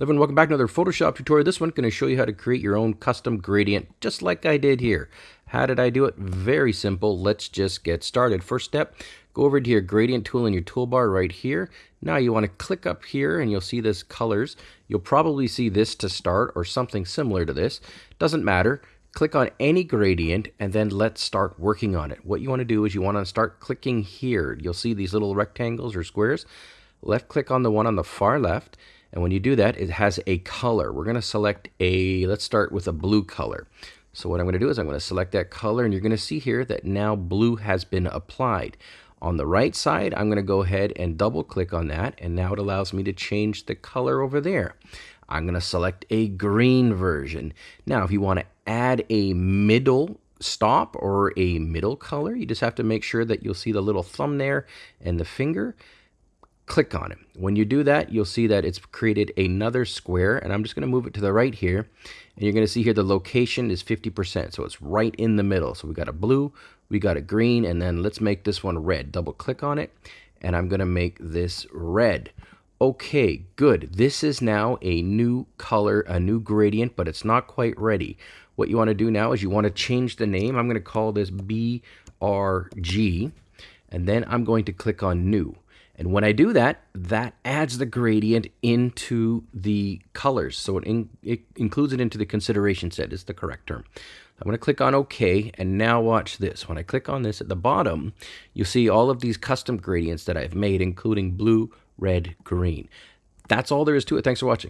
Everyone, welcome back to another Photoshop tutorial. This one's going to show you how to create your own custom gradient, just like I did here. How did I do it? Very simple. Let's just get started. First step, go over to your gradient tool in your toolbar right here. Now you want to click up here and you'll see this colors. You'll probably see this to start or something similar to this. Doesn't matter. Click on any gradient and then let's start working on it. What you want to do is you want to start clicking here. You'll see these little rectangles or squares. Left click on the one on the far left and when you do that, it has a color. We're going to select a, let's start with a blue color. So what I'm going to do is I'm going to select that color and you're going to see here that now blue has been applied. On the right side, I'm going to go ahead and double click on that and now it allows me to change the color over there. I'm going to select a green version. Now, if you want to add a middle stop or a middle color, you just have to make sure that you'll see the little thumb there and the finger click on it. When you do that, you'll see that it's created another square, and I'm just going to move it to the right here, and you're going to see here the location is 50%, so it's right in the middle. So we got a blue, we got a green, and then let's make this one red. Double click on it, and I'm going to make this red. Okay, good. This is now a new color, a new gradient, but it's not quite ready. What you want to do now is you want to change the name. I'm going to call this BRG, and then I'm going to click on New. And when I do that, that adds the gradient into the colors. So it, in, it includes it into the consideration set is the correct term. I'm going to click on OK, and now watch this. When I click on this at the bottom, you'll see all of these custom gradients that I've made, including blue, red, green. That's all there is to it. Thanks for watching.